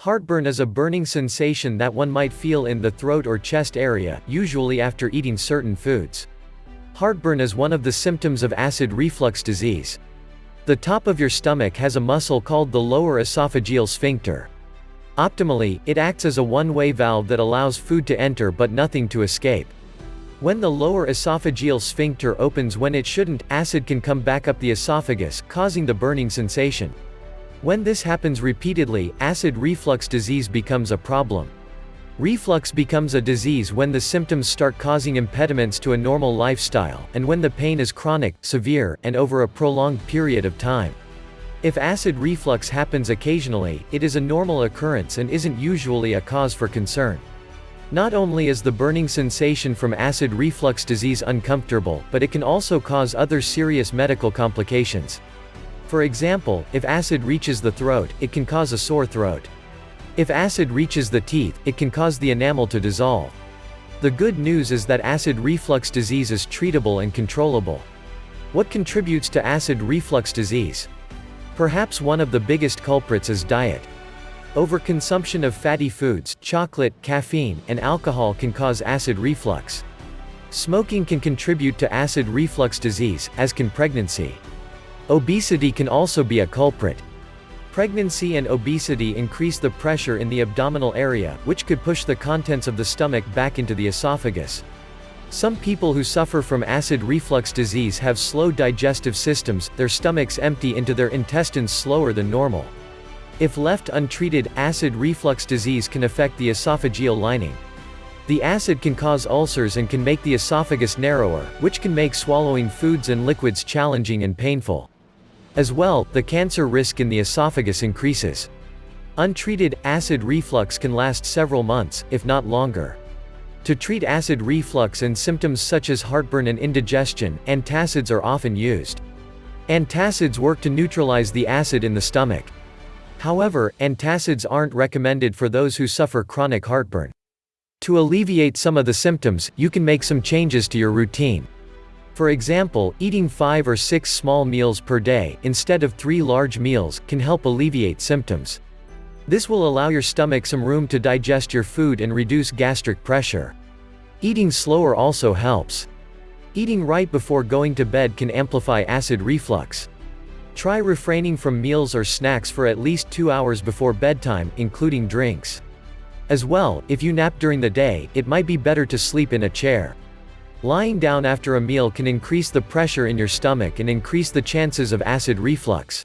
Heartburn is a burning sensation that one might feel in the throat or chest area, usually after eating certain foods. Heartburn is one of the symptoms of acid reflux disease. The top of your stomach has a muscle called the lower esophageal sphincter. Optimally, it acts as a one-way valve that allows food to enter but nothing to escape. When the lower esophageal sphincter opens when it shouldn't, acid can come back up the esophagus, causing the burning sensation. When this happens repeatedly, acid reflux disease becomes a problem. Reflux becomes a disease when the symptoms start causing impediments to a normal lifestyle, and when the pain is chronic, severe, and over a prolonged period of time. If acid reflux happens occasionally, it is a normal occurrence and isn't usually a cause for concern. Not only is the burning sensation from acid reflux disease uncomfortable, but it can also cause other serious medical complications. For example, if acid reaches the throat, it can cause a sore throat. If acid reaches the teeth, it can cause the enamel to dissolve. The good news is that acid reflux disease is treatable and controllable. What contributes to acid reflux disease? Perhaps one of the biggest culprits is diet. Overconsumption of fatty foods, chocolate, caffeine, and alcohol can cause acid reflux. Smoking can contribute to acid reflux disease, as can pregnancy. Obesity can also be a culprit. Pregnancy and obesity increase the pressure in the abdominal area, which could push the contents of the stomach back into the esophagus. Some people who suffer from acid reflux disease have slow digestive systems, their stomachs empty into their intestines slower than normal. If left untreated, acid reflux disease can affect the esophageal lining. The acid can cause ulcers and can make the esophagus narrower, which can make swallowing foods and liquids challenging and painful. As well, the cancer risk in the esophagus increases. Untreated, acid reflux can last several months, if not longer. To treat acid reflux and symptoms such as heartburn and indigestion, antacids are often used. Antacids work to neutralize the acid in the stomach. However, antacids aren't recommended for those who suffer chronic heartburn. To alleviate some of the symptoms, you can make some changes to your routine. For example, eating 5 or 6 small meals per day, instead of 3 large meals, can help alleviate symptoms. This will allow your stomach some room to digest your food and reduce gastric pressure. Eating slower also helps. Eating right before going to bed can amplify acid reflux. Try refraining from meals or snacks for at least 2 hours before bedtime, including drinks. As well, if you nap during the day, it might be better to sleep in a chair. Lying down after a meal can increase the pressure in your stomach and increase the chances of acid reflux.